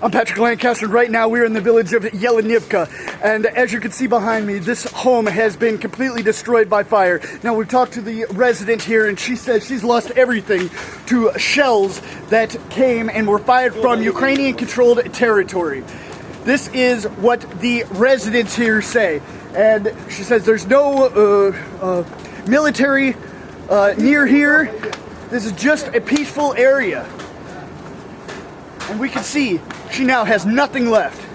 I'm Patrick Lancaster. Right now, we're in the village of Yelenivka, and as you can see behind me, this home has been completely destroyed by fire. Now, we've talked to the resident here, and she says she's lost everything to shells that came and were fired from Ukrainian-controlled territory. This is what the residents here say, and she says there's no uh, uh, military uh, near here. This is just a peaceful area. And we can see she now has nothing left.